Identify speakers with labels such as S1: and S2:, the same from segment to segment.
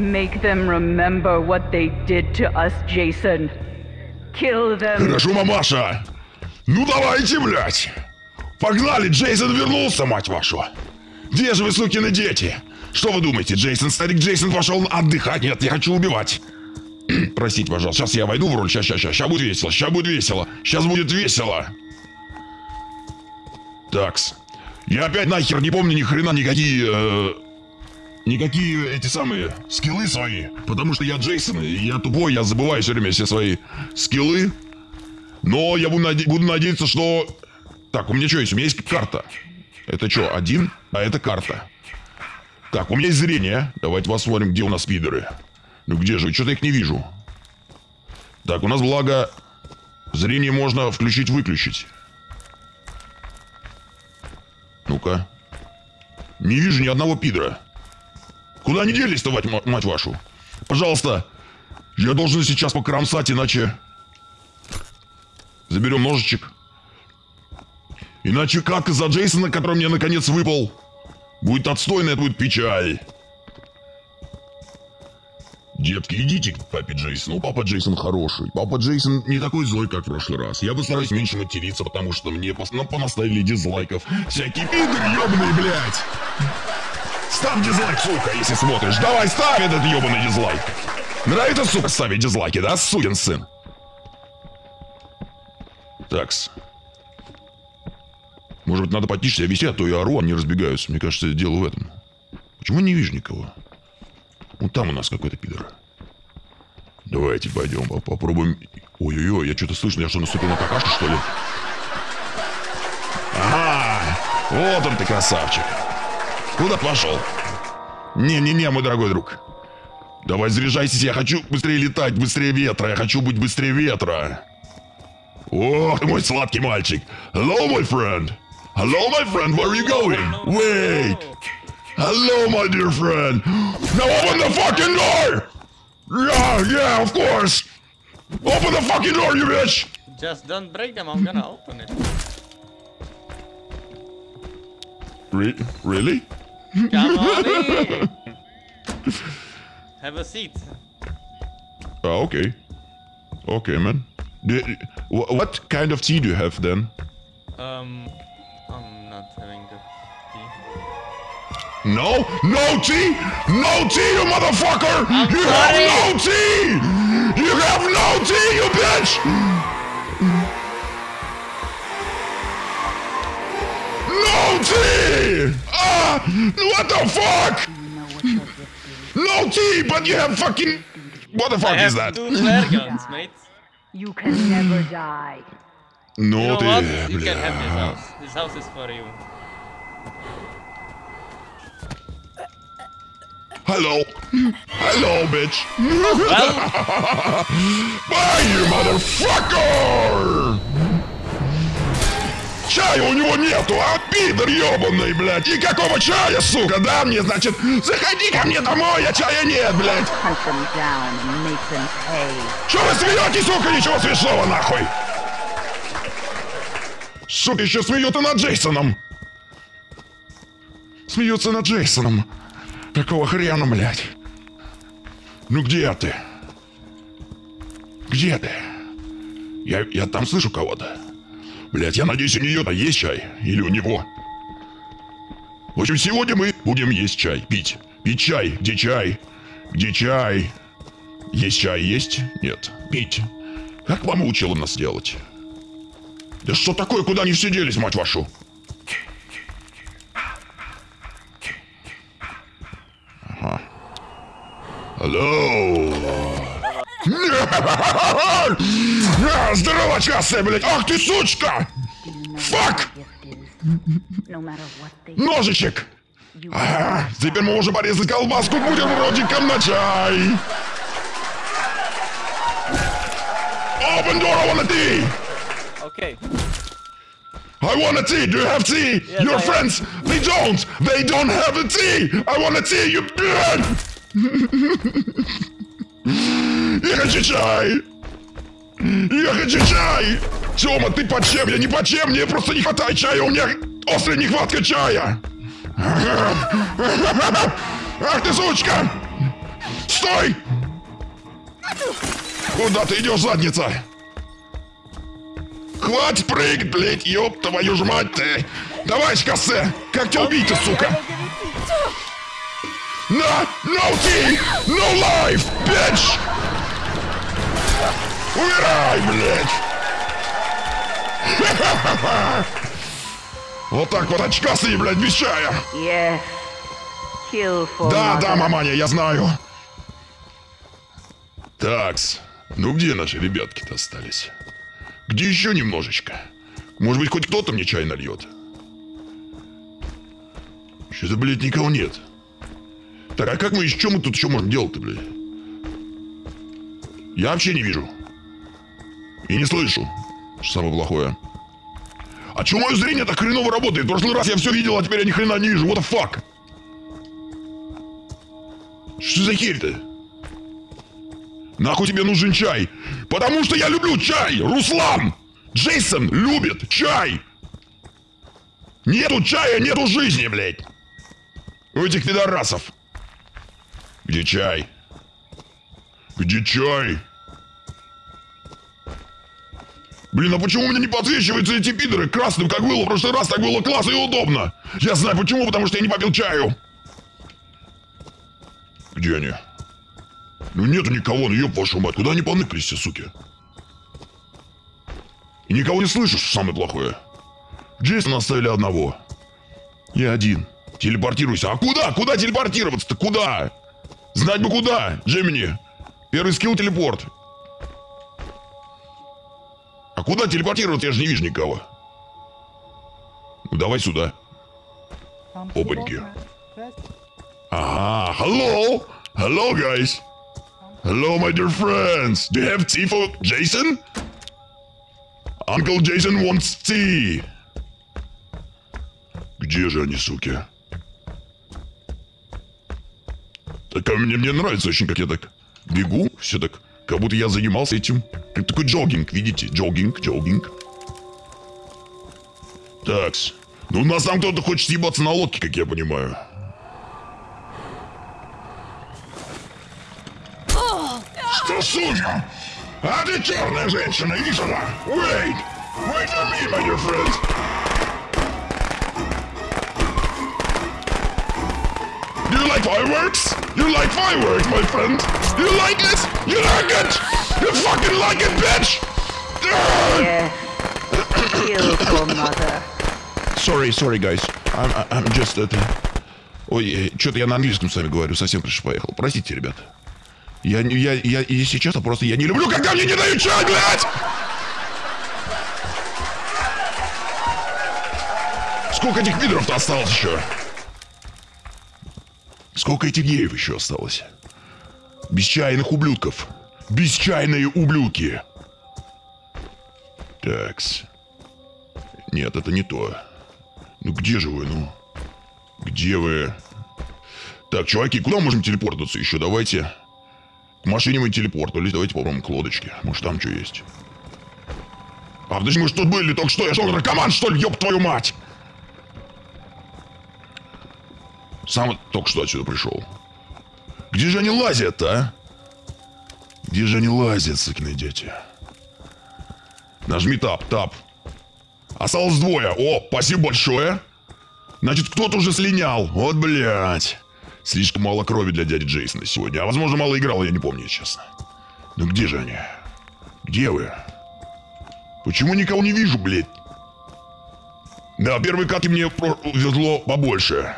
S1: Make them remember what they did to us, Jason. Kill them.
S2: Хорошо, мамаша. Ну давайте, блядь. Погнали, Джейсон вернулся, мать вашу. Где же вы, сукины дети? Что вы думаете, Джейсон, старик Джейсон пошел отдыхать? Нет, я хочу убивать. Простите, пожалуйста, сейчас я войду в роль, сейчас, сейчас, сейчас, сейчас будет весело, сейчас будет весело, сейчас будет весело. Такс. Я опять нахер не помню ни хрена никакие... э, никакие эти самые скиллы свои. Потому что я Джейсон, я тупой, я забываю все время все свои скиллы. Но я буду, наде- буду надеяться, что... Так, у меня что есть? У меня есть карта. Это что, один? А это карта. Так, у меня есть зрение. Давайте посмотрим, где у нас пидоры. Ну где же? Что-то их не вижу. Так, у нас благо... Зрение можно включить-выключить. Ну-ка. Не вижу ни одного пидора. Куда они делись-то, мать, ма- мать вашу? Пожалуйста. Я должен сейчас покромсать, иначе... Заберем ножичек. Иначе как за Джейсона, который мне наконец выпал, будет отстойная будет печаль. Детки, идите к папе Джейсону. Ну, Папа Джейсон хороший. Папа Джейсон не такой злой, как в прошлый раз. Я постараюсь меньше материться, потому что мне пос... ну, понаставили дизлайков. Всякие пидоры ебаные, блядь. Ставь дизлайк, сука, если смотришь. Давай, ставь этот ебаный дизлайк. Нравится, сука, ставить дизлайки, да, сукин сын? Такс. Может быть, надо потише себя вести, а то я ору, они разбегаются. Мне кажется, дело в этом. Почему не вижу никого? Вот там у нас какой-то пидор. Давайте пойдем, по- попробуем. Ой-ой-ой, я что-то слышно, я что, наступил на какашку, что ли? Ага, вот он ты, красавчик. Куда пошел? Не-не-не, мой дорогой друг. Давай заряжайтесь, я хочу быстрее летать, быстрее ветра, я хочу быть быстрее ветра. Ох, ты мой сладкий мальчик. Hello, my friend. Hello, my friend, where are you going? Wait. Hello, my dear friend. Now open the fucking door! Yeah, yeah, of course. Open the fucking door, you bitch!
S3: Just don't break them, I'm gonna open it.
S2: Re- really?
S3: Come on in! Have a seat.
S2: Oh, okay. Okay, man. What kind of tea do you have then?
S3: Um, I'm not having the tea.
S2: No, no tea, no tea, you motherfucker!
S3: I'm
S2: you
S3: sorry.
S2: have no tea! You have no tea, you bitch! No tea! Ah! What the fuck? You no key, but you have fucking. What the fuck
S3: I
S2: is that?
S3: Two flare guns, mate.
S1: You can never die.
S2: No, you
S3: know? You can have this house. This house is for you.
S2: Hello. Hello, bitch.
S3: Well?
S2: Bye, you motherfucker! Чая у него нету, а пидор ебаный, блядь! И какого чая, сука, да мне, значит, заходи ко мне домой, а чая нет, блядь! Че вы смеетесь, сука, ничего смешного, нахуй! Сука, еще смеются над Джейсоном! Смеются над Джейсоном! Какого хрена, блядь? Ну где ты? Где ты? Я, я там слышу кого-то. Блядь, я надеюсь, у нее-то есть чай? Или у него? В общем, сегодня мы будем есть чай, пить. Пить чай. Где чай? Где чай? Есть чай, есть? Нет. Пить. Как мама учила нас делать? Да что такое, куда они все делись, мать вашу? Ага. Алло. А, Здорово, часная, блядь! Ах ты, сучка! Фак!
S1: No matter what they
S2: Ножичек!
S1: you
S2: А, теперь мы можем порезать колбаску бутербродиком на чай! Open door, I want a tea!
S3: okay.
S2: I want a tea! Do you have tea?
S3: Yes,
S2: Your
S3: I have.
S2: friends, they don't! They don't have a tea! I want a tea, you bitch! Я хочу чай! Я хочу чай! Тёма, ты по чем? Я не по чем, мне просто не хватает чая, у меня острая нехватка чая! Ах ты, сучка! Стой! Куда ты идешь, задница? Хватит прыгать, блядь, ёб твою ж мать ты! Давай, кассе! Как тебя убить, сука? На! No tea! No life! Bitch! Умирай, блядь! Вот так вот очкастый, блядь!
S1: Yes. Kill for
S2: Да,
S1: mother.
S2: да, маманя, я знаю. Такс. Ну где наши ребятки-то остались? Где еще немножечко? Может быть, хоть кто-то мне чай нальет? Что-то, блядь, никого нет. Так, а как мы, что мы тут еще можем делать-то, блядь? Я вообще не вижу. И не слышу. Что самое плохое. А чё мое зрение так хреново работает? В прошлый раз я все видел, а теперь я ни хрена не вижу. What the fuck? Что за херь-то? Нахуй тебе нужен чай? Потому что я люблю чай! Руслан! Джейсон любит чай! Нету чая, нету жизни, блядь! У этих пидорасов. Где чай? Где чай? Блин, а почему у меня не подсвечиваются эти пидоры красным, как было в прошлый раз? Так было классно и удобно. Я знаю почему, потому что я не попил чаю. Где они? Ну нету никого, ну ёб вашу мать, куда они поныкались все, суки? И никого не слышишь, что самое плохое. Джейсона оставили одного. Я один. Телепортируйся. А куда? Куда телепортироваться-то? Куда? Знать бы куда, Джемини. Первый скилл телепорт. А куда телепортироваться? Я же не вижу никого. Ну давай сюда. Опаньки. Ага, hello! Hello, guys! Hello, my dear friends! Do you have tea for Jason? Uncle Jason wants tea! Где же они, суки? Так а мне, мне нравится очень, как я так бегу, все так, как будто я занимался этим. Как такой джогинг, видите? Джогинг, джогинг. Такс. Ну, у нас там кто-то хочет съебаться на лодке, как я понимаю. Что, сука? А ты черная женщина, иди! Wait! Wait for me, my dear friend! You like fireworks? You like fireworks, my friend? You like it? You like it? You fucking like it, bitch! Ah!
S1: Kill for mother.
S2: Sorry, sorry, guys. I'm, I'm just это... Ой, что-то я на английском с вами говорю, совсем крыша поехал. Простите, ребят. Я, не- я, я, если честно, просто я не люблю, когда мне не дают чай, блядь! Сколько этих пидоров-то осталось еще? Сколько этих геев еще осталось? Бесчайных ублюдков. Бесчайные ублюдки. Такс. Нет, это не то. Ну где же вы, ну? Где вы? Так, чуваки, куда мы можем телепортнуться еще? Давайте. К машине мы телепортнулись. Давайте попробуем к лодочке. Может, там что есть. А, подожди, мы же тут были только что. Я что, наркоман, что ли? Ёб твою мать! Сам только что отсюда пришел. Где же они лазят, а? Где же они лазят, сукины дети? Нажми тап, тап. Осталось двое. О, спасибо большое. Значит, кто-то уже слинял. Вот, блядь. Слишком мало крови для дяди Джейсона сегодня. А возможно, мало играл, я не помню, честно. Ну где же они? Где вы? Почему никого не вижу, блядь? Да, первой катке мне везло побольше.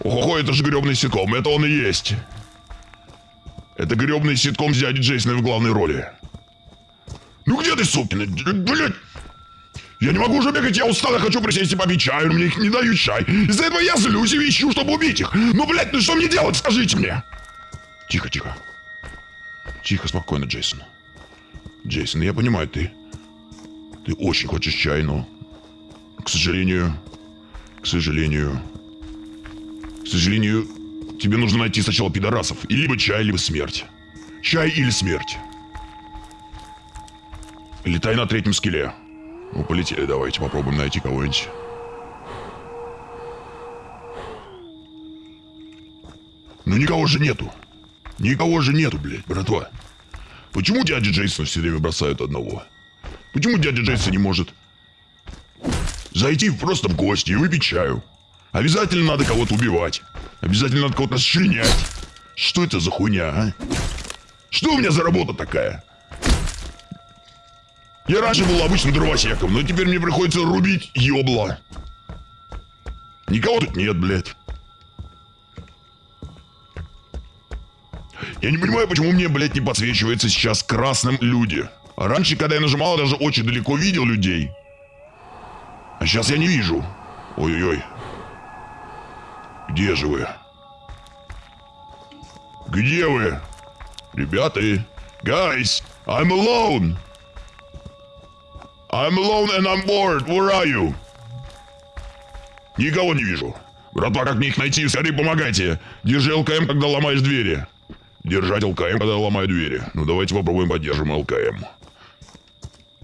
S2: Ого, это же гребный ситком, это он и есть. Это гребный ситком с дядей Джейсоном в главной роли. Ну где ты, сукина? Блядь! Я не могу уже бегать, я устал, я хочу присесть и попить чай, но мне их не дают чай. Из-за этого я злюсь и ищу, чтобы убить их. Ну, блядь, ну что мне делать, скажите мне? Тихо, тихо. Тихо, спокойно, Джейсон. Джейсон, я понимаю, ты... Ты очень хочешь чай, но... К сожалению... К сожалению... К сожалению, тебе нужно найти сначала пидорасов. И либо чай, либо смерть. Чай или смерть. Летай на третьем скеле. Ну, полетели, давайте попробуем найти кого-нибудь. Ну, никого же нету. Никого же нету, блядь, братва. Почему дядя Джейсон все время бросают одного? Почему дядя Джейсон не может зайти просто в гости и выпить чаю? Обязательно надо кого-то убивать. Обязательно надо кого-то расчленять. Что это за хуйня, а? Что у меня за работа такая? Я раньше был обычным дровосеком, но теперь мне приходится рубить ёбла. Никого тут нет, блядь. Я не понимаю, почему мне, блядь, не подсвечивается сейчас красным люди. А раньше, когда я нажимал, я даже очень далеко видел людей. А сейчас я не вижу. Ой-ой-ой. Где же вы? Где вы? Ребята, guys, I'm alone. I'm alone and I'm bored. Where are you? Никого не вижу. Братва, как мне их найти? Скорее помогайте. Держи ЛКМ, когда ломаешь двери. Держать ЛКМ, когда ломаю двери. Ну давайте попробуем поддержим ЛКМ.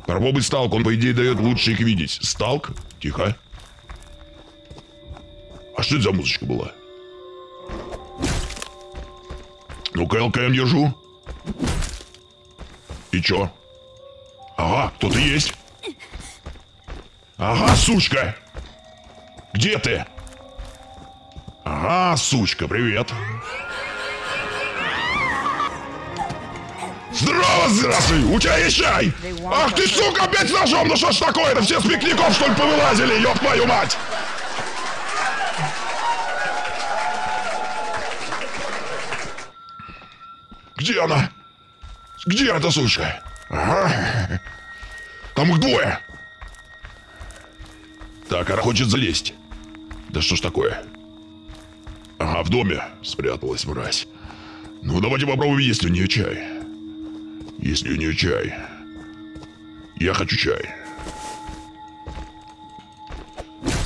S2: Попробуй сталк, он по идее дает лучше их видеть. Сталк? Тихо. А что это за музычка была? Ну-ка, ЛКМ держу. И чё? Ага, кто-то есть. Ага, сучка! Где ты? Ага, сучка, привет. Здорово, здравствуй! У тебя есть чай? Ах ты, сука, опять с ножом! Ну что ж такое-то? Все с пикников, что ли, повылазили? Ёб твою мать! Где она? Где эта сучка? Ага. Там их двое. Так, она хочет залезть. Да что ж такое? Ага, в доме спряталась мразь. Ну, давайте попробуем, есть ли у нее чай. Есть ли у нее чай? Я хочу чай.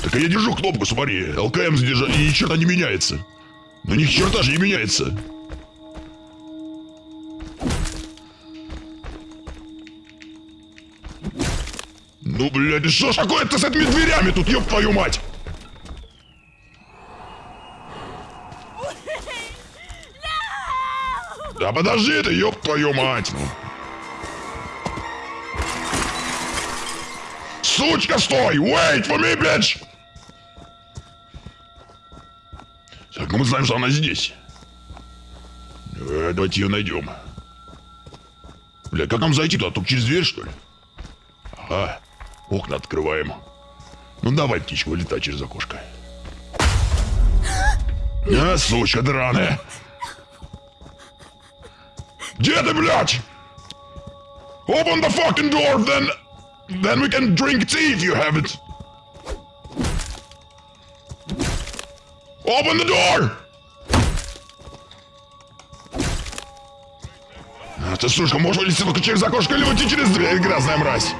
S2: Так я держу кнопку, смотри. ЛКМ задержал, и черта не меняется. Но ни черта же не меняется. Ну, блядь, что ж такое-то с этими дверями тут, ёб твою мать? Да подожди ты, ёб твою мать, ну. Сучка, стой! Wait for me, bitch! Так, ну мы знаем, что она здесь. Э, давайте ее найдем. Бля, как нам зайти туда? Только через дверь, что ли? Ага. Окна открываем. Ну давай, птичка, вылетай через окошко. А, сучка драная. Где ты, блядь? Open the fucking door, then... Then we can drink tea if you have it. Open the door! А ты, сушка, можешь вылезти только через окошко или уйти через дверь, грязная мразь?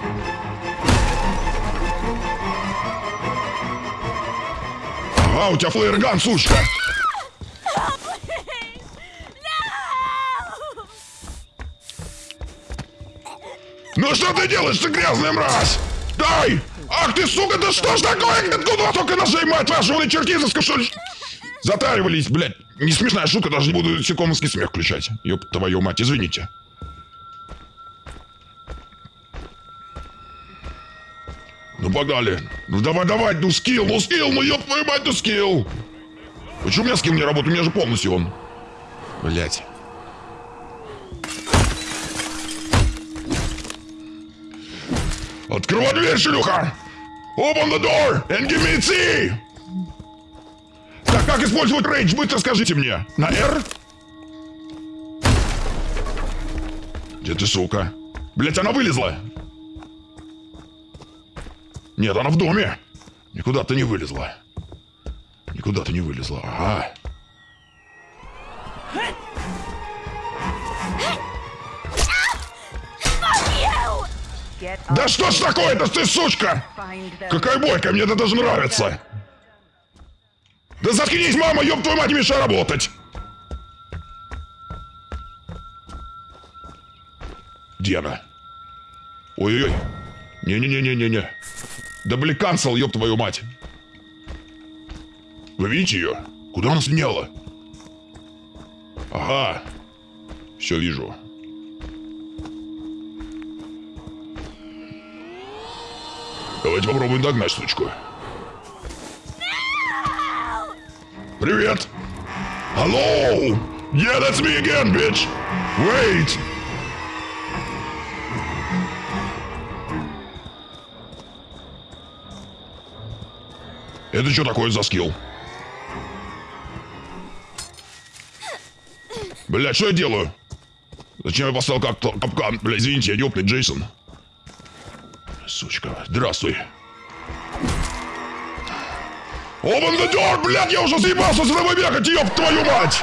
S2: Ага, у тебя флеерган, сучка! Ну что ты делаешь, ты грязная мразь? Дай! Ах ты, сука, да что ж такое? Откуда только ножей, мать вашу, вы чертизовска, что ли? Затаривались, блядь. Не смешная шутка, даже не буду секомовский смех включать. Ёб твою мать, извините. Погнали. Ну давай, давай, ну скилл, ну скилл, ну ёб твою мать, ну скилл. Почему у меня скилл не работает? У меня же полностью он. Блять. Открывай дверь, шлюха! Open the door and give me tea! Так, как использовать рейдж? Быстро скажите мне. На R? Где ты, сука? Блять, она вылезла! Нет, она в доме! Никуда ты не вылезла. Никуда ты не вылезла. Ага. Да что ж такое-то, ты сучка? Какая бойка, мне это даже нравится. Да заткнись, мама, ёб твою мать, мешай работать. Где она? Ой-ой-ой. Не-не-не-не-не-не. Да канцел, ёб твою мать. Вы видите ее? Куда она слиняла? Ага. Все вижу. Давайте попробуем догнать сучку. Привет! Hello! Yeah, that's me again, bitch! Wait! Это что такое за скилл? Блять, что я делаю? Зачем я поставил как капкан? Бля, извините, я ёбный Джейсон. Сучка, здравствуй. Open the door, блядь, я уже заебался с тобой бегать, ёб твою мать!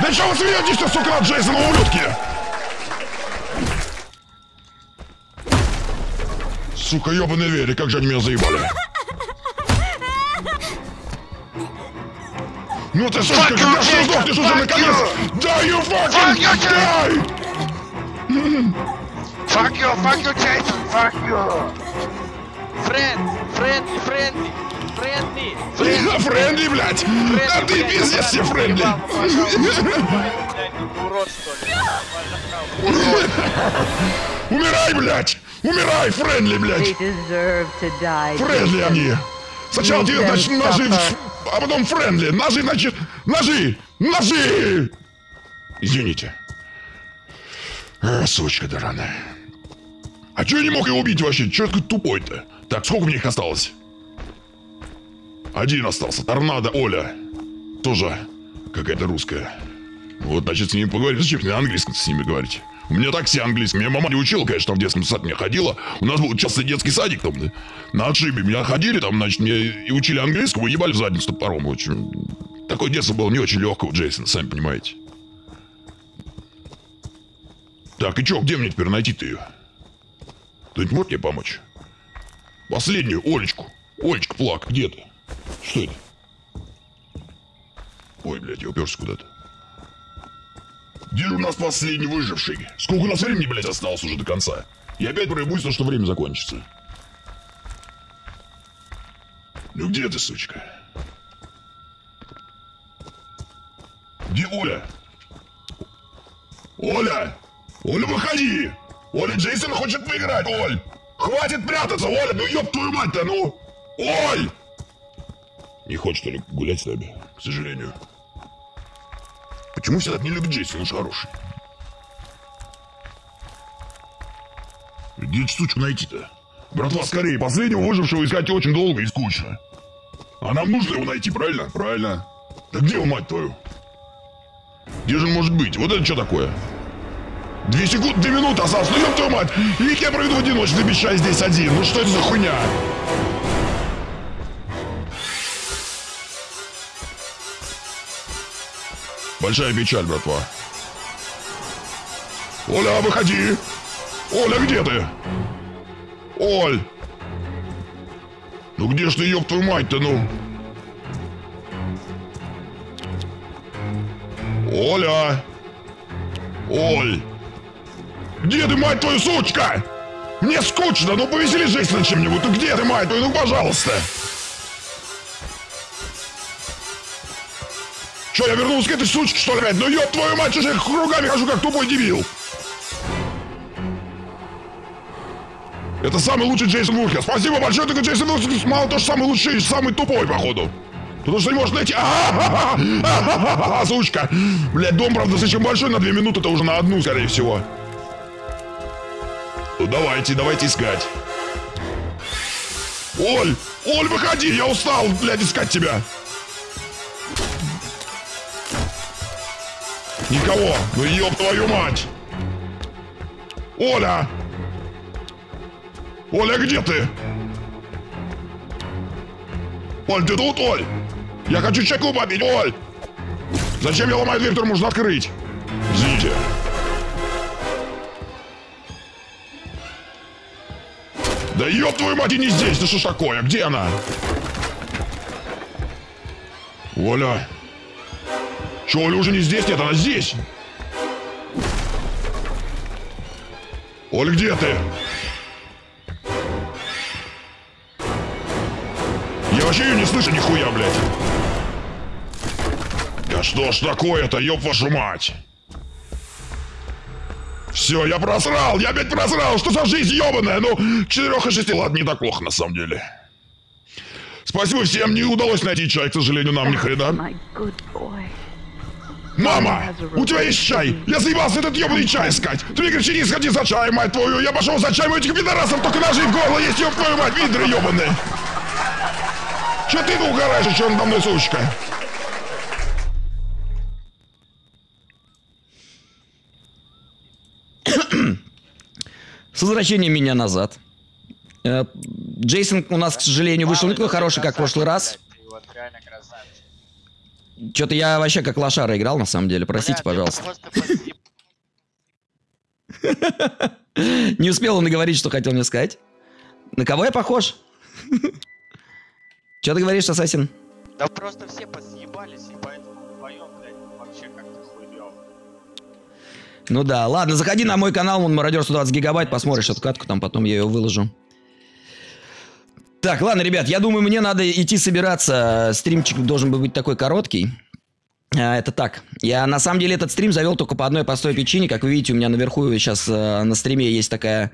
S2: Да что вы смеетесь, сука, Джейсон, ублюдки? Сука, ёбаные двери, как же они меня заебали. Ну ты, сучка, когда
S4: Jacob,
S2: сдохнешь уже наконец?
S4: you.
S2: Да, you fucking
S4: Fuck you,
S2: die!
S4: Fuck you, fuck you, Jason, fuck you!
S3: Friend, friendly, friendly, friendly, friendly.
S2: Френдли, блядь! Да ты пиздец все френдли!
S3: урод, что ли?
S2: Умирай, блядь! Умирай, френдли, блядь!
S1: Friendly
S2: они! Сначала тебе, значит, ножи, а потом friendly! Ножи, значит, ножи! Ножи! Извините. А, сучка драная. А чё я не мог его убить вообще? Чё такой тупой-то? Так, сколько мне их осталось? Один остался. Торнадо Оля. Тоже какая-то русская. Вот, значит, с ними поговорить. Зачем мне на английском с ними говорить? У меня так все английский. Меня мама не учила, конечно, в детском саде меня ходила. У нас был часто детский садик там, на отшибе. Меня ходили там, значит, мне и учили английскому, и ебали в задницу топором. Общем, такое детство было не очень легкое у Джейсона, сами понимаете. Так, и чё, где мне теперь найти-то ее? Кто-нибудь может мне помочь? Последнюю, Олечку. Олечка, плак, где ты? Что это? Ой, блядь, я уперся куда-то. Же у нас последний выживший? Сколько у нас времени, блядь, осталось уже до конца? И опять проебусь, то, что время закончится. Ну где ты, сучка? Где Оля? Оля! Оля, выходи! Оля, Джейсон хочет выиграть, Оль! Хватит прятаться, Оля, ну ёб твою мать-то, ну! Оль! Не хочет, ли, гулять с нами, к сожалению. Почему все так не любят Джейсон, он же хороший. Где эту сучку найти-то? Братва, скорее, последнего выжившего искать очень долго и скучно. А нам нужно его найти, правильно? Правильно. Да где он, мать твою? Где же он может быть? Вот это что такое? Две секунды, две минуты осталось, ну ёб твою мать! И я проведу в одиночестве, обещаю здесь один. Ну что это за хуйня? Большая печаль, братва. Оля, выходи! Оля, где ты? Оль! Ну где ж ты, ёб твою мать-то, ну? Оля! Оль! Где ты, мать твою, сучка? Мне скучно, ну повесели жизнь на чем-нибудь. Ну где ты, мать твою, ну пожалуйста. Че, я вернулся к этой сучке, что ли, опять? Ну ёб твою мать, что я кругами хожу, как тупой дебил? Это самый лучший Джейсон Вурхер. Спасибо большое, только Джейсон Вурхер мало то, что самый лучший, самый тупой, походу. Потому что не может найти... А-ха-ха-ха! Сучка! Блядь, дом, правда, слишком большой, на две минуты, это уже на одну, скорее всего. Ну давайте, давайте искать. Оль! Оль, выходи, я устал, блядь, искать тебя. Никого, ну ёб твою мать. Оля! Оля, где ты? Оль, ты тут, Оль? Я хочу чеку попить, Оль! Зачем я ломаю дверь, которую можно открыть? Извините. Да ёб твою мать, и не здесь, да что ж такое? Где она? Оля. Че, Оля уже не здесь? Нет, она здесь. Оль, где ты? Я вообще ее не слышу нихуя, блядь. Да что ж такое-то, ёб вашу мать? Все, я просрал, я опять просрал, что за жизнь ебаная? Ну, 4 и 6, ладно, не так плохо на самом деле. Спасибо всем, не удалось найти чай, к сожалению, нам ни хрена. Мама, у тебя есть чай? Я заебался этот ебаный чай искать. Ты мне кричи, не сходи за чаем, мать твою. Я пошел за чаем, у этих пидорасов только ножи в горло есть, ёб твою мать, видры ебаные. Че ты тут угораешь, еще надо мной, сучка?
S5: С возвращением меня назад. Э, Джейсон у нас, к сожалению, вышел не такой хороший, как в прошлый раз.
S6: Ты вот реально красавчик.
S5: Что-то я вообще как лошара играл, на самом деле. Простите,
S6: Бля,
S5: пожалуйста. Не успел он говорить, что хотел мне сказать. На кого я похож? Что ты говоришь, Ассасин?
S6: Да просто все посъебались, и поэтому вдвоем, блядь, вообще как-то хуёво.
S5: Ну да, ладно, заходи на мой канал, он мародер 120 гигабайт, посмотришь эту катку, там потом я ее выложу. Так, ладно, ребят, я думаю, мне надо идти собираться. Стримчик должен был быть такой короткий. А, это так. Я на самом деле этот стрим завел только по одной простой причине. Как вы видите, у меня наверху сейчас э, на стриме есть такая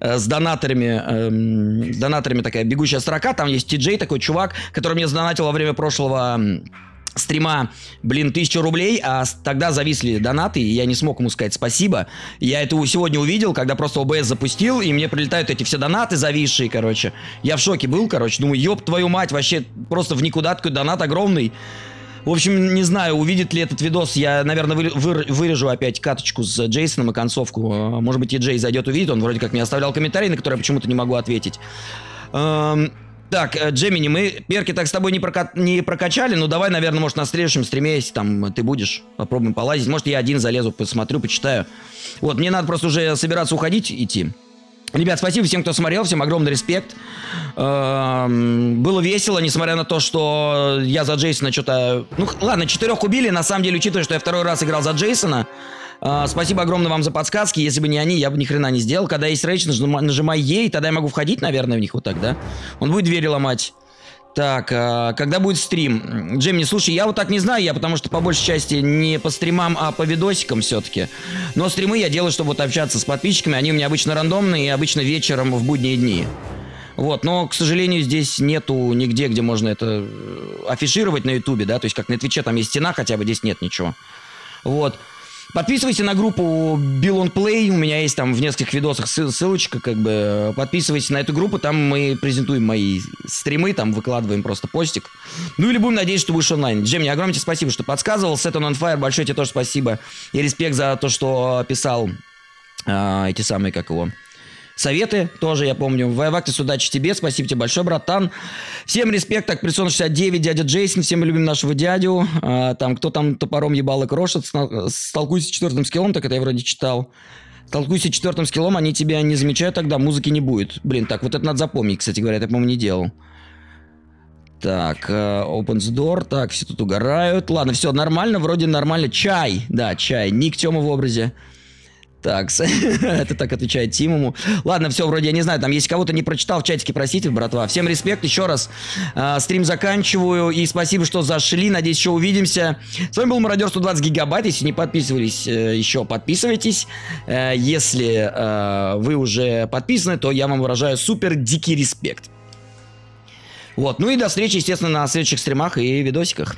S5: э, с донаторами, эм, с донаторами такая бегущая строка. Там есть TJ, такой чувак, который мне сдонатил во время прошлого стрима, блин, тысячу рублей, а тогда зависли донаты, и я не смог ему сказать спасибо. Я это сегодня увидел, когда просто ОБС запустил, и мне прилетают эти все донаты зависшие, короче. Я в шоке был, короче, думаю, ёб твою мать, вообще просто в никуда такой донат огромный. В общем, не знаю, увидит ли этот видос, я, наверное, выр- выр- вырежу опять каточку с Джейсоном и концовку. Э, Может быть, и Джей зайдет, увидит, он вроде как мне оставлял комментарий, на который я почему-то не могу ответить. Так, э, Джемини, мы перки так с тобой не, прока- не прокачали, ну давай, наверное, может, на следующем стриме, если там ты будешь, попробуем полазить. Может, я один залезу, посмотрю, почитаю. Вот, мне надо просто уже собираться уходить, идти. Ребят, спасибо всем, кто смотрел, всем огромный респект. Эм, Было весело, несмотря на то, что я за Джейсона что-то... Ну, ладно, четырех убили, на самом деле, учитывая, что я второй раз играл за Джейсона. Э, Спасибо огромное вам за подсказки. Если бы не они, я бы ни хрена не сделал. Когда есть рейдж, нажимай, нажимай Е, и тогда я могу входить, наверное, в них вот так, да? Он будет двери ломать. Так, а, когда будет стрим? Джимми, слушай, я вот так не знаю, я потому что по большей части не по стримам, а по видосикам все-таки. Но стримы я делаю, чтобы вот общаться с подписчиками. Они у меня обычно рандомные и обычно вечером в будние дни. Вот, но, к сожалению, здесь нету нигде, где можно это э, афишировать на ютубе, да, то есть как на твиче там есть стена хотя бы, здесь нет ничего. Вот. Подписывайся на группу Bill on Play, у меня есть там в нескольких видосах ссыл- ссылочка, как бы, подписывайся на эту группу, там мы презентуем мои стримы, там выкладываем просто постик. Ну или будем надеяться, что будешь онлайн. Джем, мне огромное тебе спасибо, что подсказывал, Set on Fire, большое тебе тоже спасибо. И респект за то, что писал а, эти самые, как его, советы тоже, я помню. Вайвактис, удачи тебе, спасибо тебе большое, братан. Всем респект, так, Прессон 69, дядя Джейсон, всем любим нашего дядю. А, там, кто там топором ебал и крошит, столкуйся с четвертым скиллом, так это я вроде читал. Столкуйся четвертым скиллом, они тебя не замечают, тогда музыки не будет. Блин, так, вот это надо запомнить, кстати говоря, это, по-моему, не делал. Так, э, opens door, так, все тут угорают. Ладно, все нормально, вроде нормально. Чай, да, чай, ник Тёма в образе. Так, это так отвечает Тимому. Ладно, все, вроде я не знаю, там, если кого-то не прочитал, в чатике просите, братва. Всем респект еще раз. А, стрим заканчиваю, и спасибо, что зашли. Надеюсь, еще увидимся. С вами был Мародер 120 гигабайт. Если не подписывались э, еще, подписывайтесь. Э, если э, вы уже подписаны, то я вам выражаю супер дикий респект. Вот, ну и до встречи, естественно, на следующих стримах и видосиках.